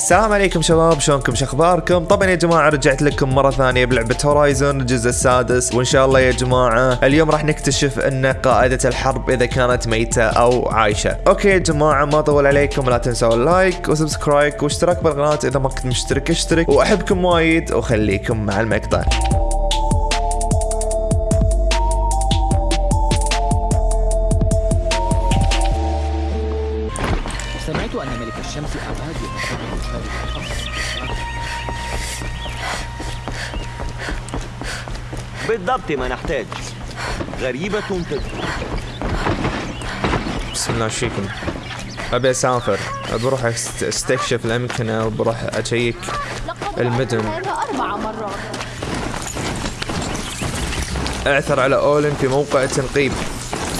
السلام عليكم شباب شلونكم؟ شخباركم طبعا يا جماعة رجعت لكم مرة ثانية بلعبة Horizon الجزء السادس وإن شاء الله يا جماعة اليوم راح نكتشف أن قائده الحرب إذا كانت ميتة أو عايشة. okay يا جماعة ما اطول عليكم لا تنسوا ال like و subscribe واشتراك بالقناة إذا ما كنت مشترك اشترك. وأحبكم وايد وخليكم مع المقطع. بالضبط ما نحتاج. غريبة تدخل بسم الله فيكم أبي أسافر. بروح أست- أستكشف الامكنه وبروح لقد المدن. أعثر على أولن في موقع تنقيب.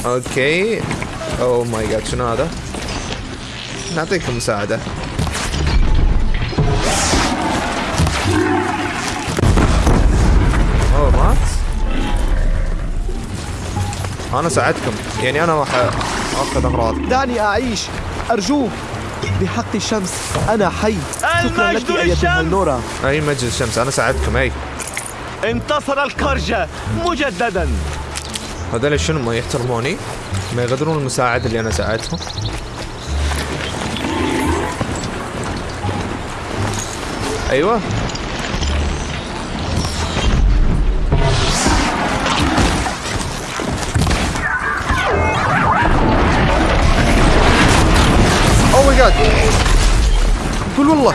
okay. oh my god شنو هذا؟ نعطيكم مساعدة. أنا ساعدكم. يعني أنا راح أخذ أغراض. دعني أعيش. أرجوك بحق الشمس. أنا حي. شكرا لك المجد للشمس. النورة. أي مجد الشمس أنا ساعدكم. أي. انتصر الكرجة مجددا. هذول شنو؟ ما يحترموني؟ ما يقدرون المساعدة اللي أنا ساعدهم أيوه. ماي جاد قول والله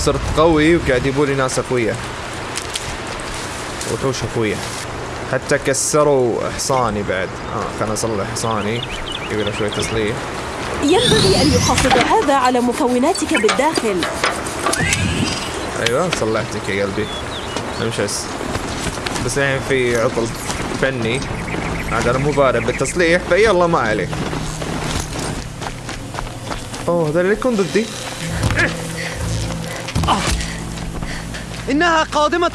صرت قوي وقاعد يبوا لي ناس اقوياء وحوش اقوياء حتى كسروا حصاني بعد. آه خلنا اصلح حصاني. يبي له شوي تصليح. ينبغي أن يحافظ هذا على مكوناتك بالداخل. أيوه صلحتك يا قلبي. امشي بس. بس الحين في عطل فني. عاد أنا مو بارد بالتصليح فيلا ما عليه. أوه هذول اللي يكون ضدي. إنها قادمة.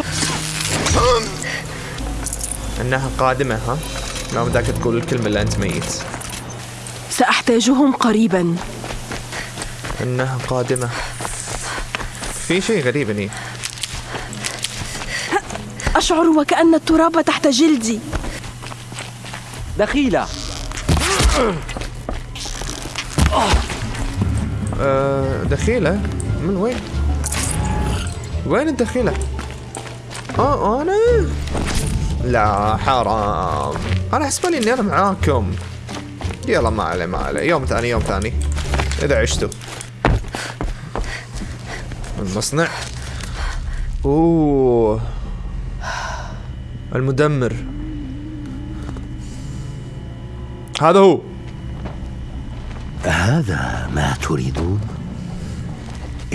إنها قادمة ها؟ لا بدك تقول الكلمة اللي أنت ميت. سأحتاجهم قريبا. إنها قادمة. في شيء غريب هني. أشعر وكأن التراب تحت جلدي. دخيلة. آه دخيلة؟ من وين؟ وين الدخيلة؟ آه أنا؟ لا حرام. أنا حسبالي إني أنا معاكم. يلا ما عليه ما عليه. يوم ثاني يوم ثاني. إذا عشتوا. المصنع. أوه. المدمر. هذا هو. هذا ما تريدون؟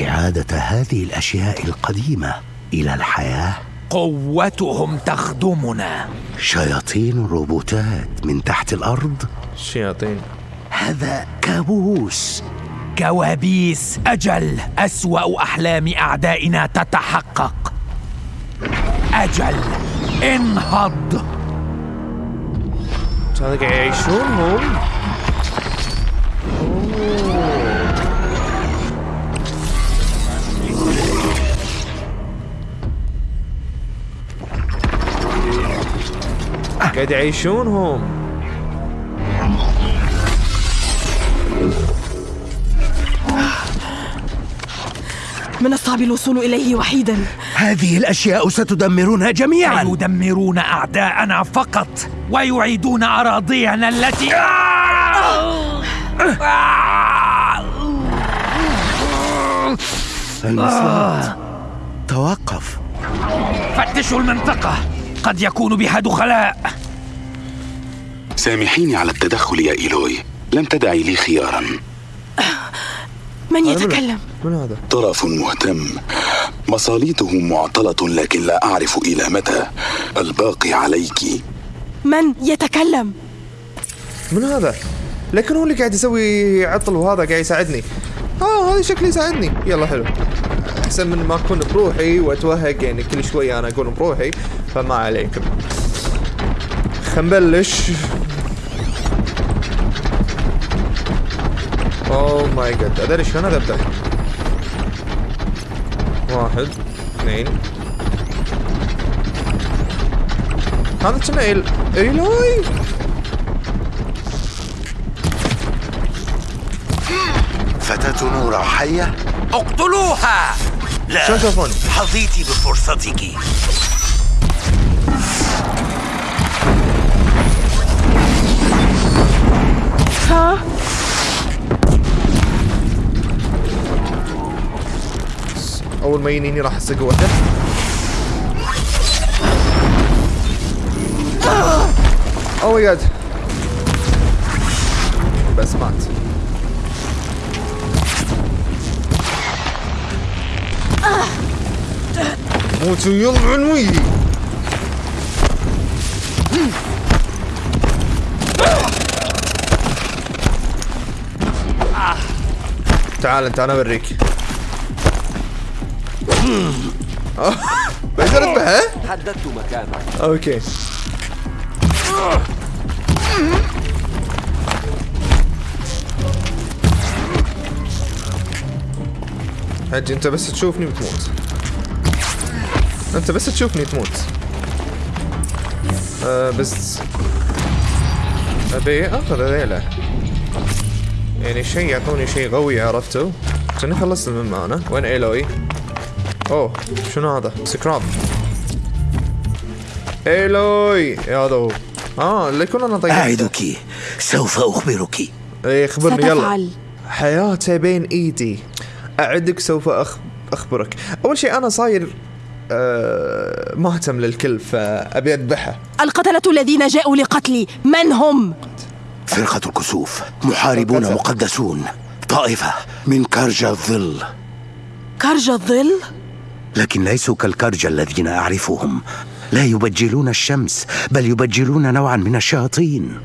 إعادة هذه الأشياء القديمة إلى الحياة. قوتهم تخدمنا. شياطين روبوتات من تحت الأرض. الشياطين هذا كابوس. كوابيس أجل أسوأ أحلام أعدائنا تتحقق. أجل انهض. هذا قاعد يعيشون؟ هم قاعد يعيشون هم من الصعب الوصول إليه وحيدا. هذه الأشياء ستدمرنا جميعا. يدمرون أعداءنا فقط ويعيدون أراضينا التي المصلات توقف. فتشوا المنطقة. قد يكون بها دخلاء. سامحيني على التدخل يا إيلوي. لم تدعي لي خيارا. من يتكلم؟ من هذا؟ طرف مهتم. مصاليته معطلة لكن لا أعرف إلى متى. الباقي عليك. من يتكلم؟ من هذا؟ لكن هو اللي قاعد يسوي عطل وهذا قاعد يساعدني. آه هذا شكلي يساعدني. يلا حلو. أحسن من ما أكون بروحي وأتوهق يعني كل شوية أنا أقول بروحي فما عليكم خلينا نبلش. oh my god أدري شلون أبدأ. واحد اثنين. هذا كنا إيل؟ إيلوي! فتاة نورا حية؟ اقتلوها. لا تشوفون؟ حظيت بفرصتك. ها؟ أول ما ينيني راح أسق واحدة أوه ماي جاد بس مات. موتوا يلا عنوي تعال انت أنا اوريك بقدر اذبحه؟ حددت مكانه أوكي. حجي انت بس تشوفني بتموت. أنت بس تشوفني تموت. آه بس. أبي اخذ هذيله يعني شيء يعطوني شيء قوي عرفتوا؟ كني خلصت المهمة أنا وين إيلوي؟ أوه شنو هذا؟ سكراب. إيلوي! هذا هو آه اللي كنا أنا طيب. أعدك. سوف أخبرك. إيه خبرني يلا. ستفعل. حياته بين إيدي. أعدك سوف أخ... أخبرك. أول شيء أنا صاير آه مهتم للكل فأبي أذبحه القتلة الذين جاءوا لقتلي من هم؟ فرقة الكسوف محاربون. مقدسون طائفة من كرجة الظل كرج الظل؟ لكن ليسوا كالكرجة الذين أعرفهم لا يبجلون الشمس بل يبجلون نوعا من الشياطين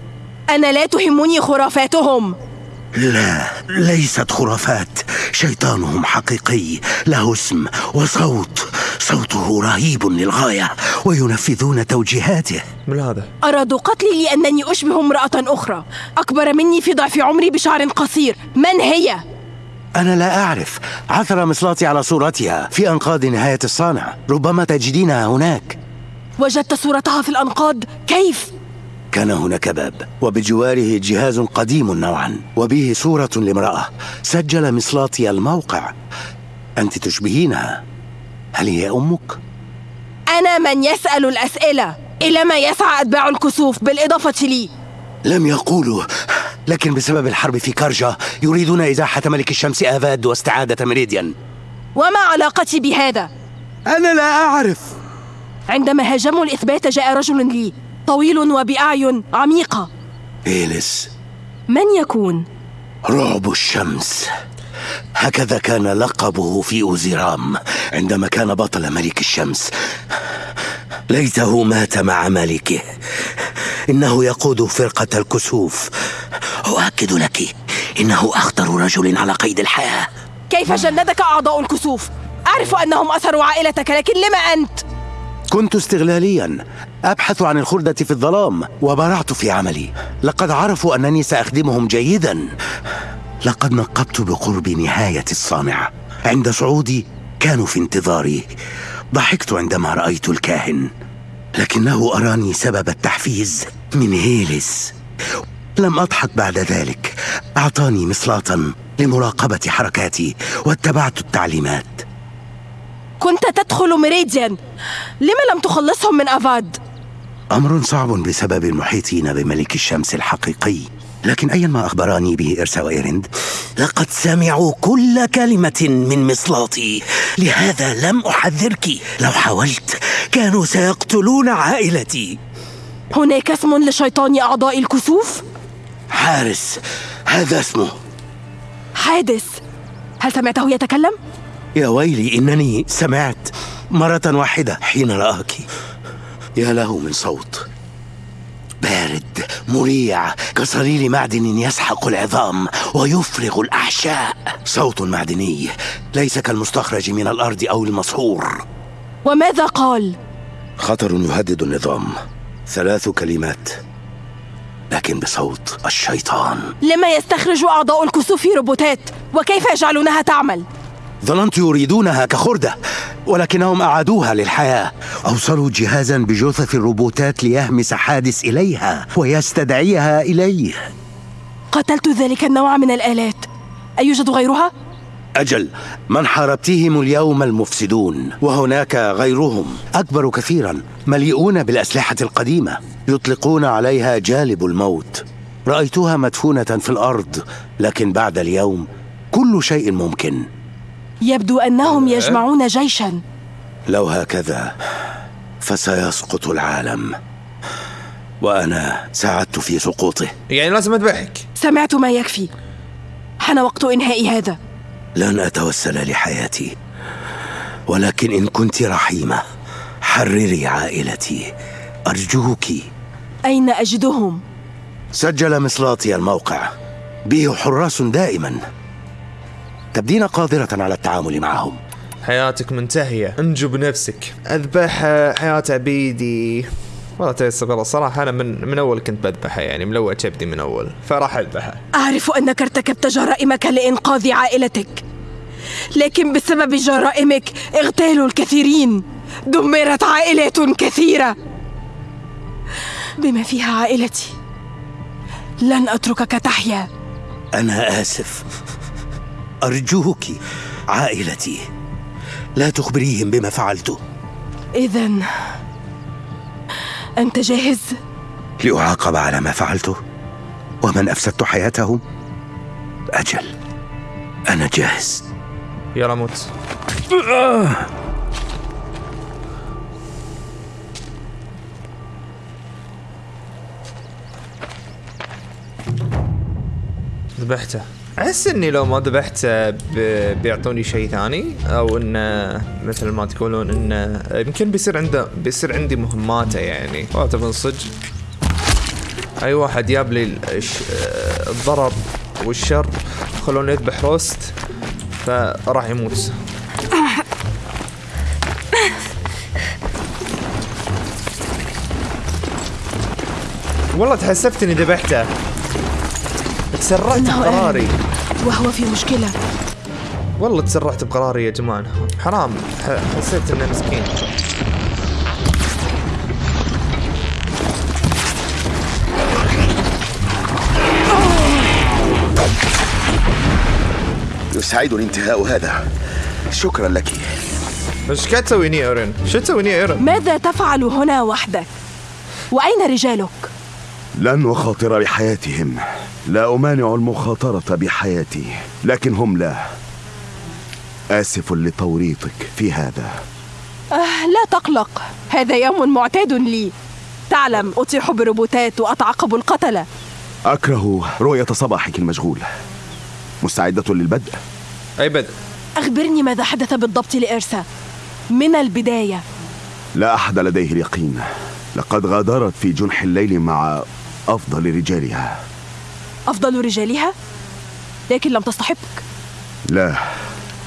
أنا لا تهمني خرافاتهم لا ليست خرافات. شيطانهم حقيقي له اسم وصوت. صوته رهيب للغاية وينفذون توجيهاته. من هذا؟ أرادوا قتلي لأنني أشبه امرأة أخرى. أكبر مني في ضعف عمري بشعر قصير. من هي؟ أنا لا أعرف. عثر مصلاتي على صورتها في أنقاض نهاية الصانع. ربما تجدينها هناك. وجدت صورتها في الأنقاض. كيف؟ كان هناك باب وبجواره جهاز قديم نوعا وبه صورة لامرأة سجل مصلاتي الموقع. أنت تشبهينها. هل هي أمك؟ أنا من يسأل الأسئلة. إلى ما يسعى أتباع الكسوف؟ بالإضافة لي. لم يقولوا. لكن بسبب الحرب في كارجا يريدون إزاحة ملك الشمس آفاد واستعادة ميريديان. وما علاقتي بهذا؟ أنا لا أعرف. عندما هاجموا الإثبات جاء رجل لي. طويل وبأعين عميقة إيليس. من يكون؟ رعب الشمس. هكذا كان لقبه في أوزيرام عندما كان بطل ملك الشمس. ليته مات مع ملكه. إنه يقود فرقة الكسوف. أؤكد لك إنه أخطر رجل على قيد الحياة. كيف جندك أعضاء الكسوف؟ أعرف أنهم أسروا عائلتك لكن لما أنت؟ كنت استغلاليا أبحث عن الخردة في الظلام وبرعت في عملي. لقد عرفوا أنني سأخدمهم جيدا. لقد نقبت بقرب نهاية الصانع. عند صعودي كانوا في انتظاري. ضحكت عندما رأيت الكاهن لكنه أراني سبب التحفيز من هيلس. لم أضحك بعد ذلك. أعطاني مصلاة لمراقبة حركاتي واتبعت التعليمات. كنت تدخل ميريديان. لما لم تخلصهم من أفاد؟ أمر صعب بسبب المحيطين بملك الشمس الحقيقي. لكن أيا ما أخبراني به إرسا وإيرند لقد سمعوا كل كلمة من مصلاتي. لهذا لم أحذرك. لو حاولت كانوا سيقتلون عائلتي. هناك اسم لشيطان أعضاء الكسوف؟ حارس. هذا اسمه. حادث. هل سمعته يتكلم؟ يا ويلي إنني سمعت مرة واحدة حين رآك. يا له من صوت. بارد مريع كصليل معدن يسحق العظام ويفرغ الأحشاء صوت معدني ليس كالمستخرج من الأرض أو المصهور وماذا قال؟ خطر يهدد النظام ثلاث كلمات لكن بصوت الشيطان. لما يستخرج أعضاء الكسوف روبوتات وكيف يجعلونها تعمل؟ ظننت يريدونها كخردة ولكنهم أعادوها للحياة. أوصلوا جهازا بجثث الروبوتات ليهمس حادث إليها ويستدعيها إليه. قتلت ذلك النوع من الآلات. أيوجد غيرها؟ أجل من حاربتهم اليوم المفسدون وهناك غيرهم. أكبر كثيرا مليئون بالأسلحة القديمة يطلقون عليها جالب الموت. رأيتها مدفونة في الأرض لكن بعد اليوم كل شيء ممكن. يبدو أنهم يجمعون جيشا. لو هكذا فسيسقط العالم. وأنا ساعدت في سقوطه. يعني لازم أذبحك؟ سمعت ما يكفي. حان وقت إنهاء هذا. لن أتوسل لحياتي. ولكن إن كنت رحيمة حرري عائلتي. أرجوك. أين أجدهم؟ سجل مصلاتي الموقع. به حراس دائما. تبدين قادرة على التعامل معهم. حياتك منتهية. انجو بنفسك أذبح حياة عبيدي. والله تيسر الصراحة أنا من من أول كنت بذبحها يعني ملوع كبدي من أول. فراح أذبحها أعرف أنك ارتكبت جرائمك لإنقاذ عائلتك. لكن بسبب جرائمك اغتالوا الكثيرين. دمرت عائلات كثيرة. بما فيها عائلتي لن أتركك تحيا. أنا آسف. أرجوك عائلتي لا تخبريهم بما فعلته إذا أنت جاهز؟ لأعاقب على ما فعلته ومن أفسدت حياتهم أجل أنا جاهز. يلا موت. ذبحته. أحس إني لو ما ذبحته بيعطوني شيء ثاني أو انه مثل ما تقولون انه يمكن بيصير عنده بيصير عندي مهماته يعني. والله تبون صدق أي واحد جاب لي الضرر والشر خلوني أذبح روست فراح يموت. والله تحسفت إني ذبحته. تسرعت بقراري وهو في مشكلة والله تسرعت بقراري يا جماعة حرام حسيت إنه مسكين يسعدني انتهاء هذا شكرا لك إيش قاعد تسوي هنا ايرن؟ شو تسوي هنا ايرن؟ ماذا تفعل هنا وحدك؟ وأين رجالك؟ لن أخاطر بحياتهم. لا أمانع المخاطرة بحياتي لكن هم لا. آسف لتوريطك في هذا. آه لا تقلق. هذا يوم معتاد لي. تعلم أطيح بروبوتات وأتعقب القتلة. أكره رؤية صباحك المشغول. مستعدة للبدء؟ أي بدء؟ أخبرني ماذا حدث بالضبط لإرسا. من البداية. لا أحد لديه اليقين. لقد غادرت في جنح الليل مع أفضل رجالها. أفضل رجالها؟ لكن لم تصطحبك لا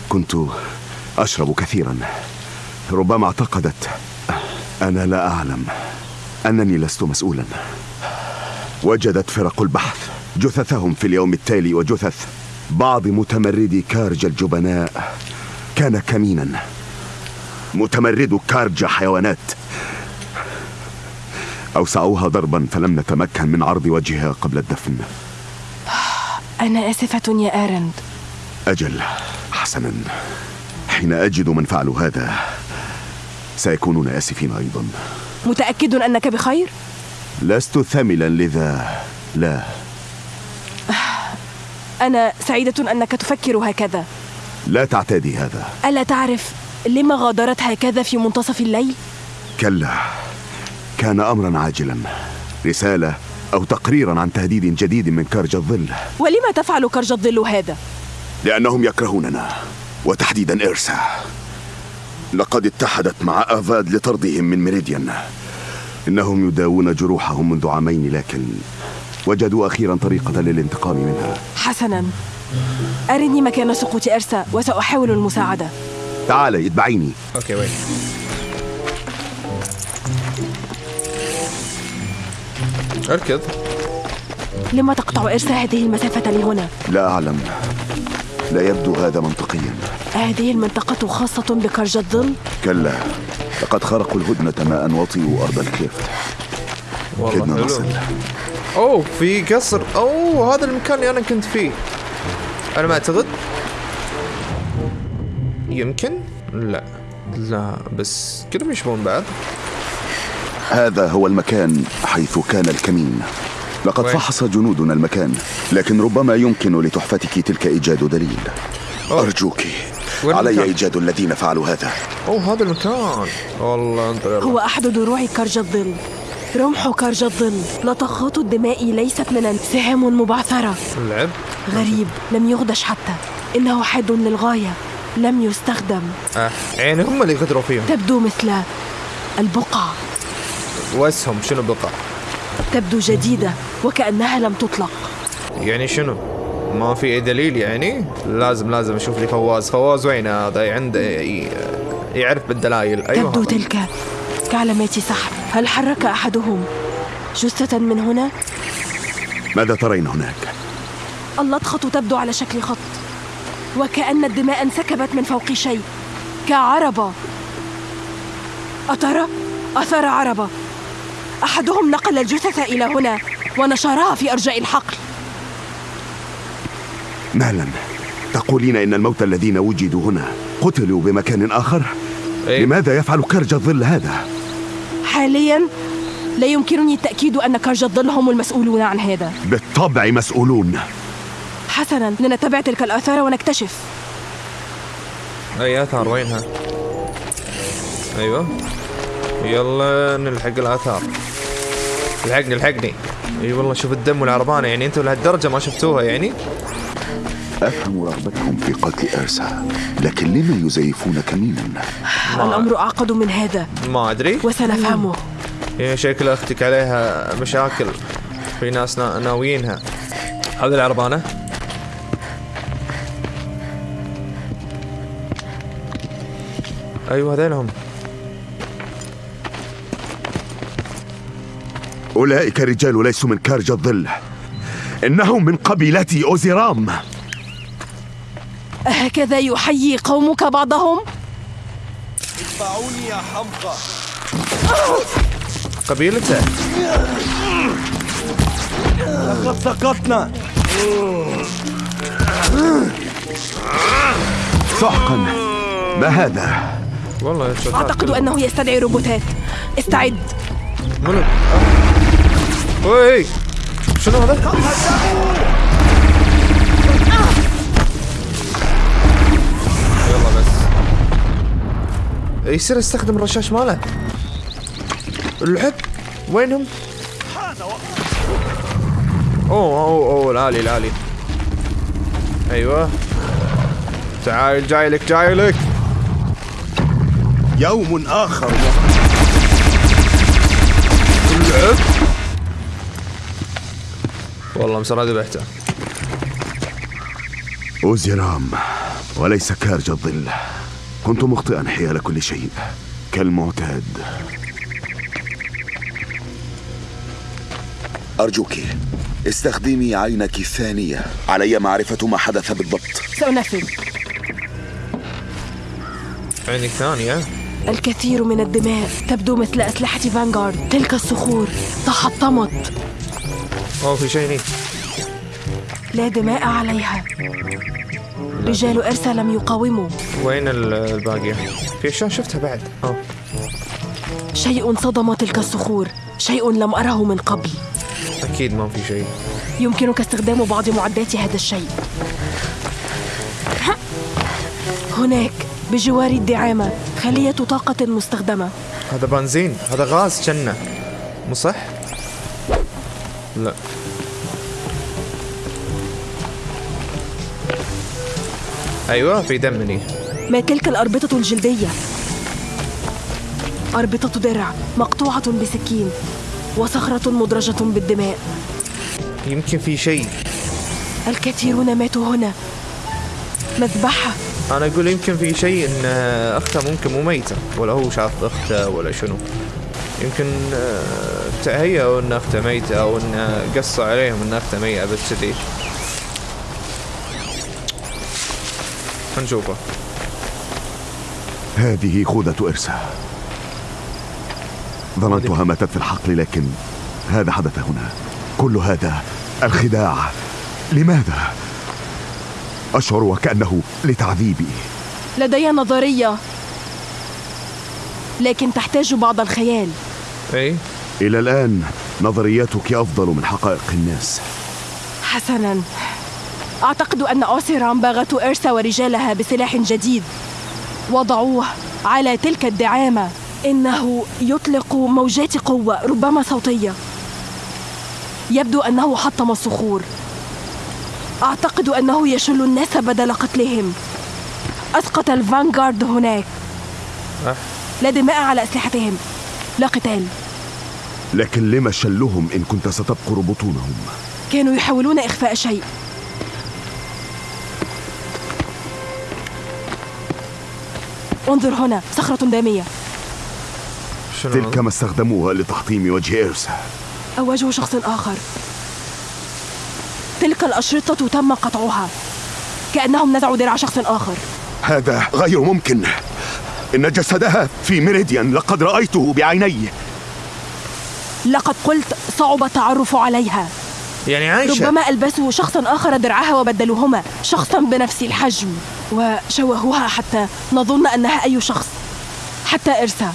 كنت أشرب كثيرا. ربما اعتقدت. أنا لا أعلم. أنني لست مسؤولا. وجدت فرق البحث. جثثهم في اليوم التالي وجثث بعض متمردي كارج الجبناء. كان كمينا. متمرد كارج حيوانات. أوسعوها ضربا فلم نتمكن من عرض وجهها قبل الدفن. أنا آسفة يا آرند. أجل حسنا. حين أجد من فعلوا هذا سيكونون آسفين أيضا. متأكد أنك بخير؟ لست ثملا لذا لا. أنا سعيدة أنك تفكر هكذا. لا تعتادي هذا. ألا تعرف لما غادرت هكذا في منتصف الليل؟ كلا. كان أمرا عاجلا رسالة أو تقريرا عن تهديد جديد من كرج الظل. ولما تفعل كرج الظل هذا؟ لأنهم يكرهوننا وتحديدا إرسا. لقد اتحدت مع آفاد لطردهم من ميريديان. إنهم يداوون جروحهم منذ عامين لكن وجدوا أخيرا طريقة للانتقام منها. حسنا. أرني مكان سقوط إرسا وسأحاول المساعدة. تعالي اتبعيني. okay وين؟ أركض. لما تقطع إرسا هذه المسافة لهنا؟ لا أعلم. لا يبدو هذا منطقيا. هذه المنطقة خاصة بكرج الظل؟ كلا. لقد خرقوا الهدنة ماء وطيوا أرض الكليفت كدنا نصل. أوه في قصر. أوه هذا المكان اللي أنا كنت فيه. أنا ما أعتقد. يمكن؟ لا. لا بس كلهم يشبهون بعض. هذا هو المكان حيث كان الكمين. لقد وين؟ فحص جنودنا المكان لكن ربما يمكن لتحفتك تلك إيجاد دليل. أوه. أرجوك علي المكان؟ إيجاد الذين فعلوا هذا. أوه هذا المكان. والله انطر يلا. هو أحد دروع كرج الظل رمح كرج الظل لطخات الدماء ليست من سهام مبعثرة. اللعب غريب لم يغدش حتى. إنه حاد للغاية. لم يستخدم. آه. يعني هم اللي غدروا فيهم. تبدو مثل البقع واسهم شنو بقى؟ تبدو جديدة وكأنها لم تطلق. يعني شنو؟ ما في أي دليل يعني؟ لازم لازم أشوف لي فواز. فواز وين هذا؟ عنده يعرف بالدلائل. أيوه. تبدو. تلك. كعلامات سحر هل حرك أحدهم جثة من هنا؟ ماذا ترين هناك؟ اللطخة تبدو على شكل خط وكأن الدماء انسكبت من فوق شيء. كعربة. أترى؟ أثر عربة. أحدهم نقل الجثث إلى هنا ونشرها في أرجاء الحقل مالا تقولين إن الموتى الذين وجدوا هنا قتلوا بمكان آخر؟ إيه. لماذا يفعل كرج الظل هذا؟ حاليا لا يمكنني التأكيد أن كرج الظل هم المسؤولون عن هذا بالطبع مسؤولون حسنا لنتبع تلك الآثار ونكتشف أي آثار وينها أيوه يلا نلحق الآثار. الحقني الحقني إي والله شوف الدم والعربانة يعني أنتم لهالدرجة ما شفتوها يعني. أفهم رغبتهم في قتل إرسا لكن لما يزيفون كمينا؟ الأمر أعقد من هذا؟ ما أدري. وسنفهمه. هي شكل أختك عليها مشاكل. في ناس نا- ناويينها. هذه العربانة. أيوه هذيلهم. أولئك الرجال ليسوا من كارج الظل. إنهم من قبيلة أوزيرام. أهكذا يحيي قومك بعضهم؟ قبيلته. لقد سقطنا. سحقا ما هذا؟ والله أعتقد أنه يستدعي روبوتات. استعد. منو؟ وي شنو هذا؟ يلا بس. يصير يستخدم الرشاش ماله. اللعب وينهم؟ أوه أوه أوه الالي الالي أيوه. تعال جاي لك جاي لك. يوم آخر. والله مسرى ذبحته أوزيرام وليس كارج الظل. كنت مخطئا حيال كل شيء. كالمعتاد. أرجوك استخدمي عينك الثانية. علي معرفة ما حدث بالضبط. سأنفذ. عينك ثانية. الكثير من الدماء تبدو مثل أسلحة فانغارد. تلك الصخور تحطمت. اوه في شيء. هني لا دماء عليها. رجال إرسا لم يقاوموا. وين ال- الباقية؟ في اشياء شفتها بعد. آه شيء صدم تلك الصخور. شيء لم أره من قبل. أكيد ما في شيء. يمكنك استخدام بعض معدات هذا الشيء. هناك بجوار الدعامة خلية طاقة مستخدمة. هذا بنزين هذا غاز كنا مو صح؟ لا. أيوه في دم مني. ما تلك الأربطة الجلدية؟ أربطة درع مقطوعة بسكين وصخرة مدرجة بالدماء. يمكن في شيء. الكثيرون ماتوا هنا. مذبحة. أنا أقول يمكن في شيء إن اخته ممكن مو ميتة ولا هو شاف اخته ولا شنو. يمكن آه، تهيأوا ان اخته ميته أو ان قصوا عليهم ان اخته ميته بس كذي. نشوفه. هذه خوذة إرسا. ظننتها ماتت في الحقل لكن هذا حدث هنا. كل هذا الخداع. لماذا؟ أشعر وكأنه لتعذيبي. لدي نظرية لكن تحتاج بعض الخيال. اي إلى الآن نظرياتك أفضل من حقائق الناس. حسنا. أعتقد أن أوسيرام باغت إرسا ورجالها بسلاح جديد. وضعوه على تلك الدعامة. إنه يطلق موجات قوة ربما صوتية. يبدو أنه حطم الصخور. أعتقد أنه يشل الناس بدل قتلهم. أسقط الفانغارد هناك. أه. لا دماء على أسلحتهم. لا قتال لكن لما شلهم إن كنت ستبقر بطونهم؟ كانوا يحاولون إخفاء شيء. انظر هنا صخرة دامية. تلك ما استخدموها لتحطيم وجه إرسا. أو وجه شخص آخر. تلك الأشرطة تم قطعها. كأنهم نزعوا درع شخص آخر. هذا غير ممكن. إن جسدها في ميريديان لقد رأيته بعيني لقد قلت صعب التعرف عليها. يعني عايشة. ربما ألبسوا شخصا آخر درعها وبدلوهما شخصا بنفس الحجم وشوهوها حتى نظن أنها أي شخص. حتى إرسا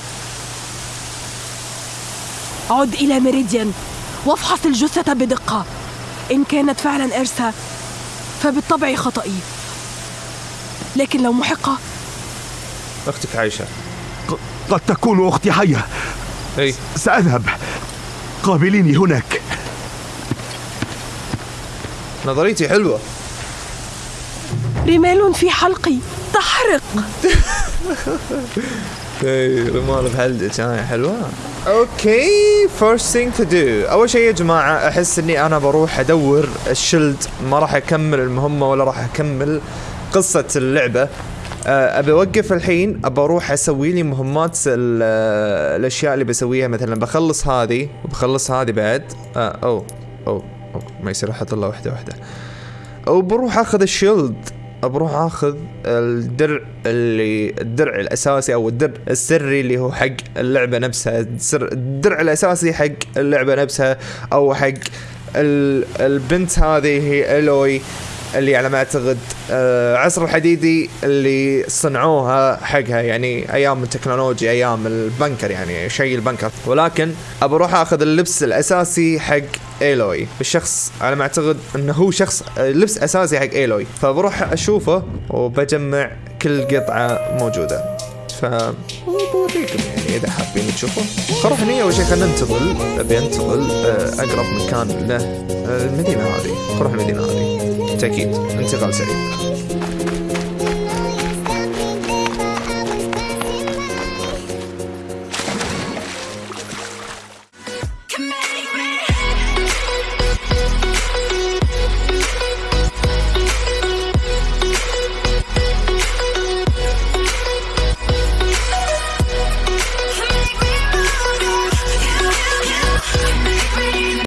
عد إلى ميريديان وافحص الجثة بدقة. إن كانت فعلا إرسا فبالطبع خطئي. لكن لو محقة أختك عايشه ق- قد تكون أختي حية. أي. سأذهب. قابليني هناك. نظريتي حلوة. رمال في حلقي. تحرق. أي رمال بحلقك هاي حلوة. okay first thing to do أول شيء يا جماعة أحس إني أنا بروح أدور ال shield ما راح أكمل المهمة ولا راح أكمل قصة اللعبة. آه، أبي أوقف الحين ابى أروح أسوي لي مهمات آه، الأشياء اللي بسويها. مثلا بخلص هذه وبخلص هذه بعد. آه أو أو أو، ما يصير أحط الله واحدة واحدة وبروح آخذ الشيلد. بروح آخذ الدرع اللي الدرع الأساسي أو الدرع السري اللي هو حق اللعبة نفسها. الدرع الأساسي حق اللعبة نفسها أو حق ال البنت هذه هي ألوي. اللي على ما أعتقد آه عصر الحديدي اللي صنعوها حقها يعني أيام التكنولوجيا أيام البنكر يعني شيء البنكر. ولكن ابى أروح آخذ اللبس الأساسي حق إيلوي. الشخص على ما أعتقد إنه هو شخص آه، لبس أساسي حق إيلوي. فبروح أشوفه وبجمع كل قطعة موجودة. ف بوريكم يعني إذا حابين تشوفوا خلوا هني اول شيء خلينا ننتقل ابي انتقل آه، أقرب مكان له المدينة هذه. نروح المدينة هذه. aquí, it, enceta el sèrie.